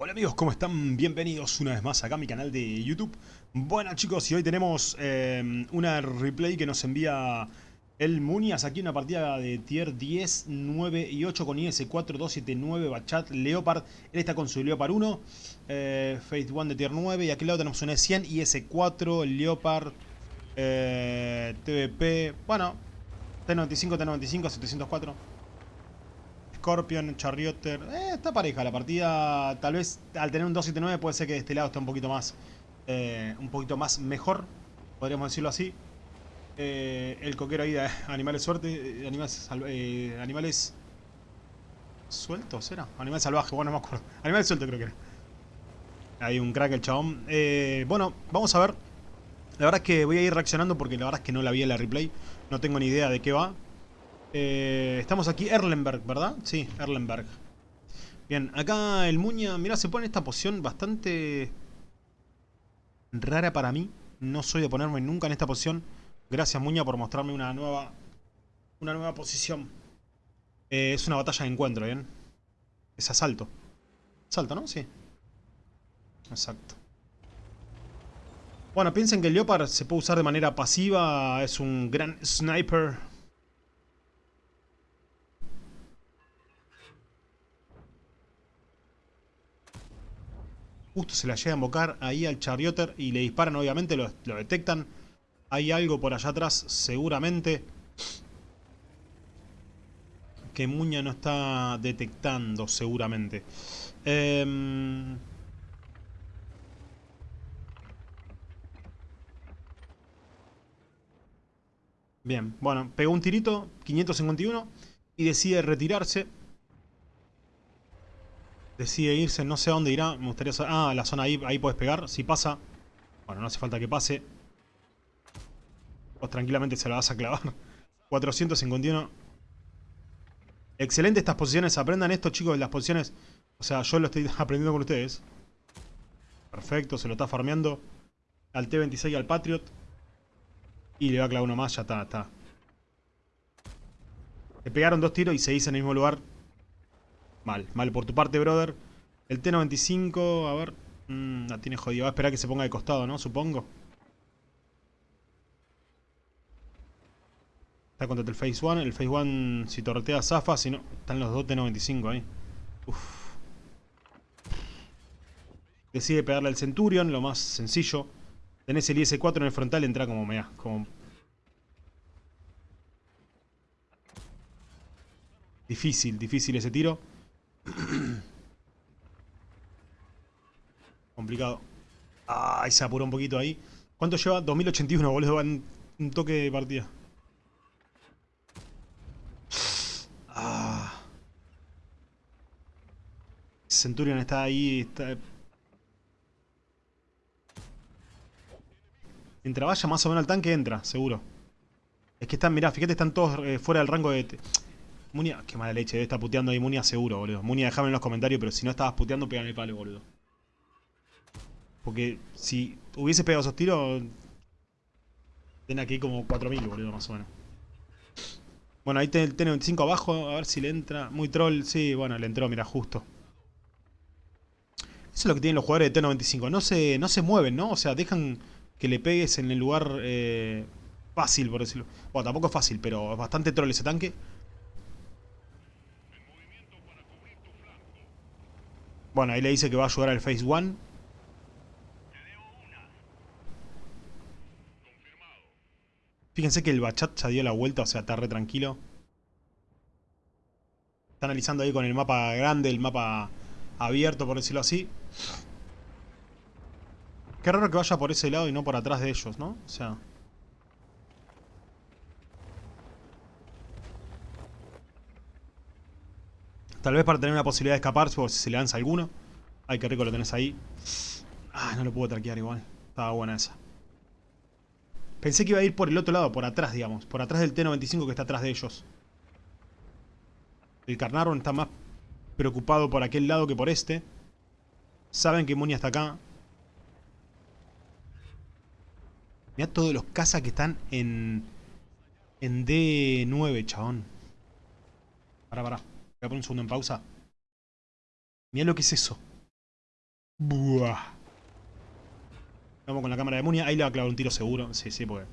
Hola amigos, ¿cómo están? Bienvenidos una vez más acá a mi canal de YouTube. Bueno chicos, y hoy tenemos eh, una replay que nos envía el Munias. Aquí una partida de tier 10, 9 y 8 con IS 4279 Bachat Leopard. Él está con su Leopard 1, eh, Faith 1 de tier 9 y aquí al lado tenemos un E100, IS4, Leopard, eh, TVP, bueno, T95, T95, 704. Scorpion, Charrioter. Eh, está pareja la partida. Tal vez al tener un 279 puede ser que de este lado esté un poquito más. Eh, un poquito más mejor. Podríamos decirlo así. Eh, el coquero ahí de animales suerte. Animales, sueltos, ¿era? Animales salvajes, bueno, no me acuerdo. Animales sueltos creo que era. Hay un crack el chabón. bueno, vamos a ver. La verdad es que voy a ir reaccionando porque la verdad es que no la vi en la replay. No tengo ni idea de qué va. Eh, estamos aquí, Erlenberg, ¿verdad? Sí, Erlenberg. Bien, acá el Muña, mira, se pone esta posición bastante rara para mí. No soy de ponerme nunca en esta posición. Gracias Muña por mostrarme una nueva una nueva posición. Eh, es una batalla de encuentro, ¿bien? Es asalto. Asalto, ¿no? Sí. Exacto. Bueno, piensen que el Leopard se puede usar de manera pasiva. Es un gran sniper. Justo se la llega a invocar ahí al Charioter y le disparan, obviamente, lo, detectan. Hay algo por allá atrás, seguramente. Que Muña no está detectando, seguramente. Em, bien, bueno, pegó un tirito, 551, y decide retirarse. Decide irse, no sé a dónde irá. Me gustaría saber... Ah, la zona ahí, ahí puedes pegar. Si pasa... Bueno, no hace falta que pase. Vos tranquilamente se la vas a clavar. 451. Excelente estas posiciones. Aprendan esto, chicos, las posiciones. O sea, yo lo estoy aprendiendo con ustedes. Perfecto, se lo está farmeando. Al T-26 y al Patriot. Y le va a clavar uno más, ya está, está. Le pegaron dos tiros y se hizo en el mismo lugar. Mal, mal por tu parte, brother. El T95, a ver... Mmm, la tiene jodido. Va a esperar que se ponga de costado, ¿no? Supongo. Está contra el Phase 1. El Phase 1, si torretea, zafa. Si no, están los dos T95 ahí. Uf. Decide pegarle al Centurion, lo más sencillo. Tenés el IS-4 en el frontal, entra como me como... Difícil, difícil ese tiro. Complicado. Ay, se apuró un poquito ahí. ¿Cuánto lleva? 2081, boludo. Un, un toque de partida. Ah. Centurion está ahí. Mientras vaya más o menos al tanque, entra, seguro. Es que están, mirá, fíjate, están todos eh, fuera del rango de... Munia, qué mala leche, debe estar puteando ahí Munia seguro, boludo. Munia, déjame en los comentarios, pero si no estabas puteando, pégame el palo, boludo. Porque si hubiese pegado esos tiros, ten aquí como 4000, boludo, más o menos. Bueno, ahí tiene el T95 abajo, a ver si le entra. Muy troll, sí, bueno, le entró, mira, justo. Eso es lo que tienen los jugadores de T95. No se, no se mueven, ¿no? O sea, dejan que le pegues en el lugar eh, fácil, por decirlo. Bueno, tampoco es fácil, pero es bastante troll ese tanque. Bueno, ahí le dice que va a ayudar al Phase 1. Fíjense que el Bachat ya dio la vuelta, o sea, está re tranquilo. Está analizando ahí con el mapa grande, el mapa abierto, por decirlo así. Qué raro que vaya por ese lado y no por atrás de ellos, ¿no? O sea... Tal vez para tener una posibilidad de escapar, si se le lanza alguno. Ay, qué rico lo tenés ahí. Ah, no lo puedo traquear igual. Estaba buena esa. Pensé que iba a ir por el otro lado, por atrás, digamos. Por atrás del T-95 que está atrás de ellos. El Carnarvon está más preocupado por aquel lado que por este. Saben que Munia está acá. Mira todos los cazas que están en... En D9, chabón. Pará, pará. Voy a poner un segundo en pausa. Mira lo que es eso. Buah. Vamos con la cámara de Munia. Ahí le va a clavar un tiro seguro. Sí, sí, porque...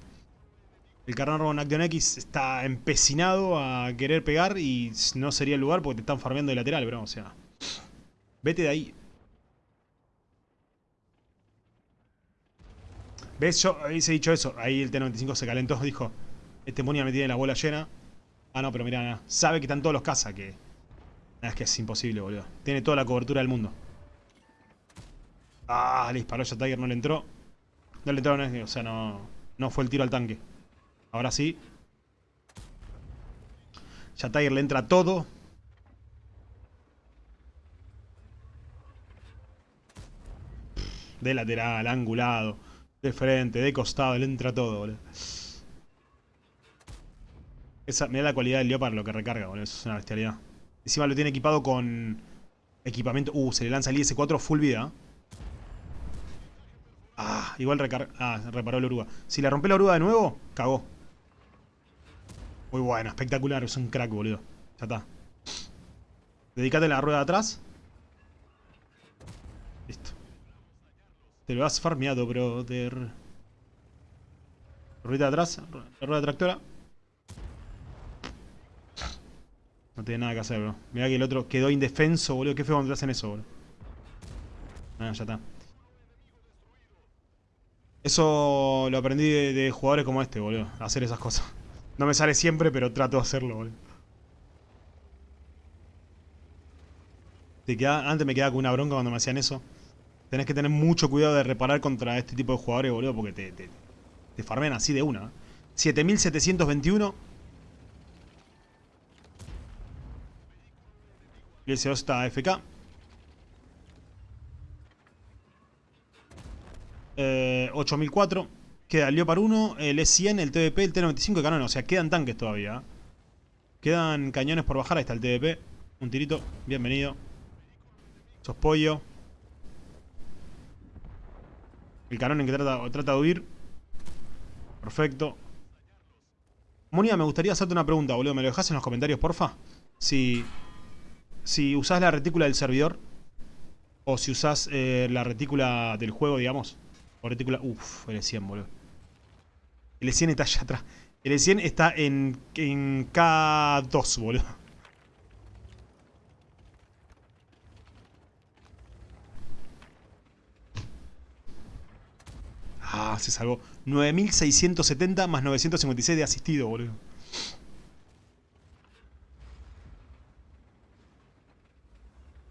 El Carnarvon Action X está empecinado a querer pegar y no sería el lugar porque te están farmeando de lateral, bro. O sea... Vete de ahí. ¿Ves? Yo hubiese dicho eso. Ahí el T-95 se calentó. Dijo, este Munia me tiene la bola llena. Ah, no, pero nada. sabe que están todos los cazas. Que... es que es imposible, boludo. Tiene toda la cobertura del mundo. Ah, le disparó ya Tiger, no le entró. No le entró, o sea, no, no fue el tiro al tanque. Ahora sí. Ya le entra todo. De lateral, angulado, de frente, de costado, le entra todo, boludo. Esa, mirá la cualidad del Leopard, lo que recarga, boludo. Es una bestialidad. Encima lo tiene equipado con equipamiento. Uh, se le lanza el IS-4 full vida. Ah, igual ah, reparó la oruga. Si le rompe la oruga de nuevo, cagó. Muy bueno, espectacular. Es un crack, boludo. Ya está. Dedícate a la rueda de atrás. Listo. Te lo has farmeado, brother. Rueda de atrás. rueda tractora. No tiene nada que hacer, bro. Mira que el otro quedó indefenso, boludo. Qué feo cuando te hacen eso, boludo. Ah, ya está. Eso lo aprendí de, jugadores como este, boludo. Hacer esas cosas. No me sale siempre, pero trato de hacerlo, boludo. Te queda, antes me quedaba con una bronca cuando me hacían eso. Tenés que tener mucho cuidado de reparar contra este tipo de jugadores, boludo, porque te, te, te farmean así de una. 7721. Ese está AFK. Eh, 8004. Queda el Leopard 1, el E100, el TVP, el T95 y cañón. O sea, quedan tanques todavía. Quedan cañones por bajar. Ahí está el TVP. Un tirito. Bienvenido. Sos pollo. El cañón en que trata, trata de huir. Perfecto. Monia, me gustaría hacerte una pregunta, boludo. ¿Me lo dejas en los comentarios, porfa? Si, si usás la retícula del servidor o si usás eh, la retícula del juego, digamos. Retícula. Uf, el 100 boludo. El 100 está allá atrás. El 100 está en, en K2, boludo. Ah, se salvó. 9670 más 956 de asistido, boludo.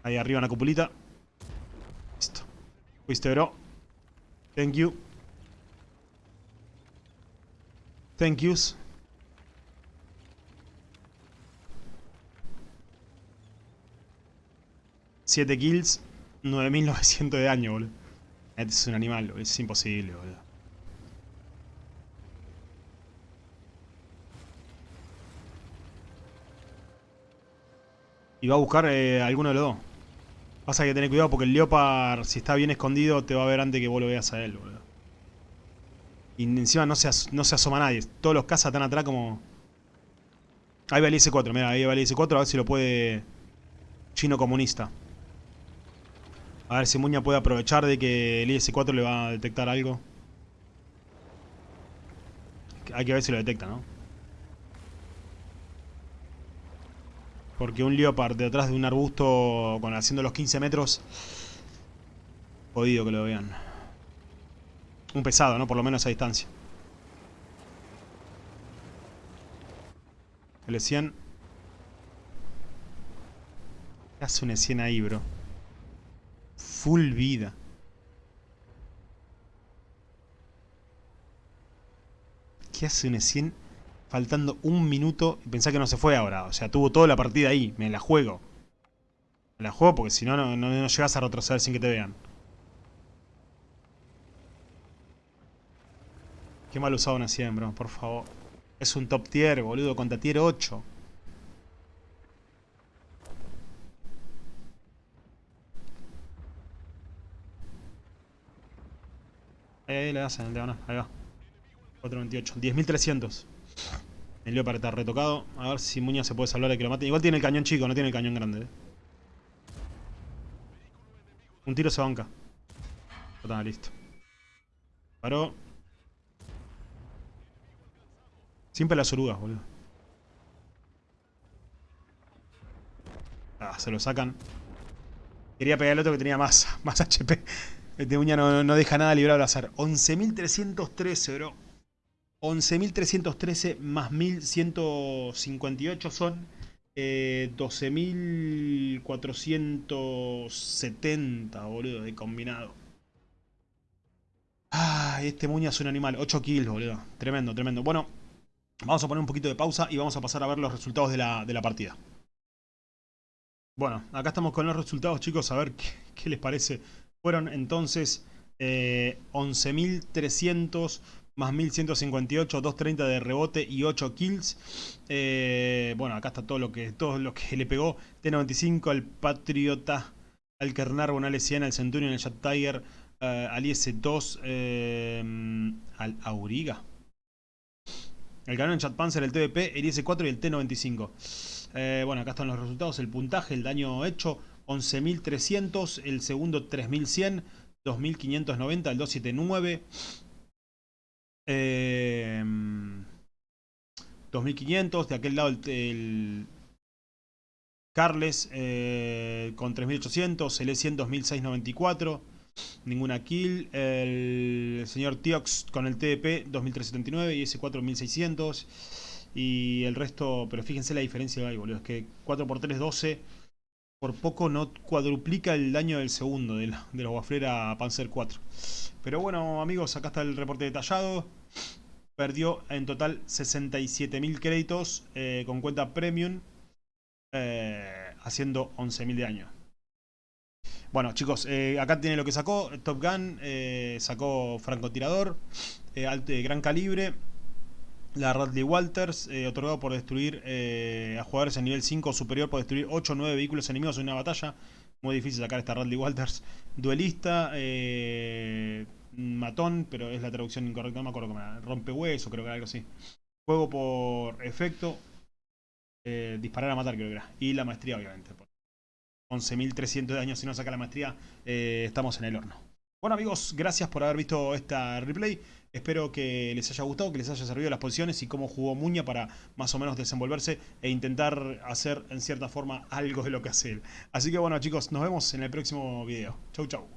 Ahí arriba una cupulita. Listo. Fuiste, bro. Thank you. Thank yous. Siete kills, 9900 de daño, boludo. Este es un animal, es imposible, boludo. Y va a buscar eh, alguno de los dos. Pasa que tener cuidado porque el Leopard, si está bien escondido, te va a ver antes que vos lo veas a él, boludo. Y encima no se, no se asoma nadie. Todos los cazas están atrás como... Ahí va el IS-4, mira, ahí va el IS-4, a ver si lo puede... Chino comunista. A ver si Muña puede aprovechar de que el IS-4 le va a detectar algo. Hay que ver si lo detecta, ¿no? Porque un Leopard detrás de un arbusto con haciendo los 15 metros... Jodido que lo vean. Un pesado, ¿no? Por lo menos a distancia. L100. ¿Qué hace un E100 ahí, bro? Full vida. ¿Qué hace un E100 faltando un minuto y pensá que no se fue ahora. O sea, tuvo toda la partida ahí. Me la juego. Me la juego porque si no, no, no llegas a retroceder sin que te vean. Qué mal usado una 100, bro. Por favor. Es un top tier, boludo. Contra tier 8. Ahí, ahí le hacen el diagonal. Ahí va. 428. 10.300. El Leopard está retocado. A ver si Muña se puede salvar de que lo mate. Igual tiene el cañón chico, no tiene el cañón grande. Eh. Un tiro se banca. Está listo. Paró. Siempre las orugas, boludo. Ah, se lo sacan. Quería pegar al otro que tenía más, más HP. Este uña no, no deja nada librado al azar. 11.313, bro. 11.313 más 1.158 son eh, 12.470, boludo, de combinado. Ah, este Muña es un animal. 8 kills, boludo. Tremendo, tremendo. Bueno, vamos a poner un poquito de pausa y vamos a pasar a ver los resultados de la, de la partida. Bueno, acá estamos con los resultados, chicos. A ver qué, les parece. Fueron entonces eh, 11.300 más 1158, 230 de rebote y 8 kills. Eh, bueno, acá está todo lo que todo lo que le pegó. T95, al Patriota, al Kernarbon, al S100, al Centurion, al Jet Tiger, uh, al IS-2, eh, al Auriga. El canon Chat Panzer, el TVP, el IS-4 y el T95. Eh, bueno, acá están los resultados, el puntaje, el daño hecho, 11.300, el segundo 3.100, 2.590, el 279. Eh, 2500, de aquel lado el, el Carles eh, con 3800, el E100 2694, ninguna kill, el señor Tiox con el TDP 2379 y ese 4600 y el resto, pero fíjense la diferencia hay, boludo, es que 4x3 12 por poco no cuadruplica el daño del segundo de la, de la Waflera Panzer 4. Pero bueno, amigos, acá está el reporte detallado. Perdió en total 67.000 créditos eh, con cuenta premium, eh, haciendo 11.000 de daño. Bueno, chicos, eh, acá tiene lo que sacó. Top Gun, sacó francotirador, gran calibre. La Radley Walters, eh, otorgado por destruir eh, a jugadores en nivel 5 o superior por destruir 8 o 9 vehículos enemigos en una batalla. Muy difícil sacar esta Radley Walters. Duelista, eh, matón, pero es la traducción incorrecta, no me acuerdo cómo era. Rompehueso, creo que era algo así. Juego por efecto. Disparar a matar, creo que era. Y la maestría, obviamente. 11.300 de daño si no saca la maestría, estamos en el horno. Bueno amigos, gracias por haber visto esta replay. Espero que les haya gustado, que les haya servido las posiciones y cómo jugó Muña para más o menos desenvolverse e intentar hacer en cierta forma algo de lo que hace él. Así que bueno chicos, nos vemos en el próximo video. Chau chau.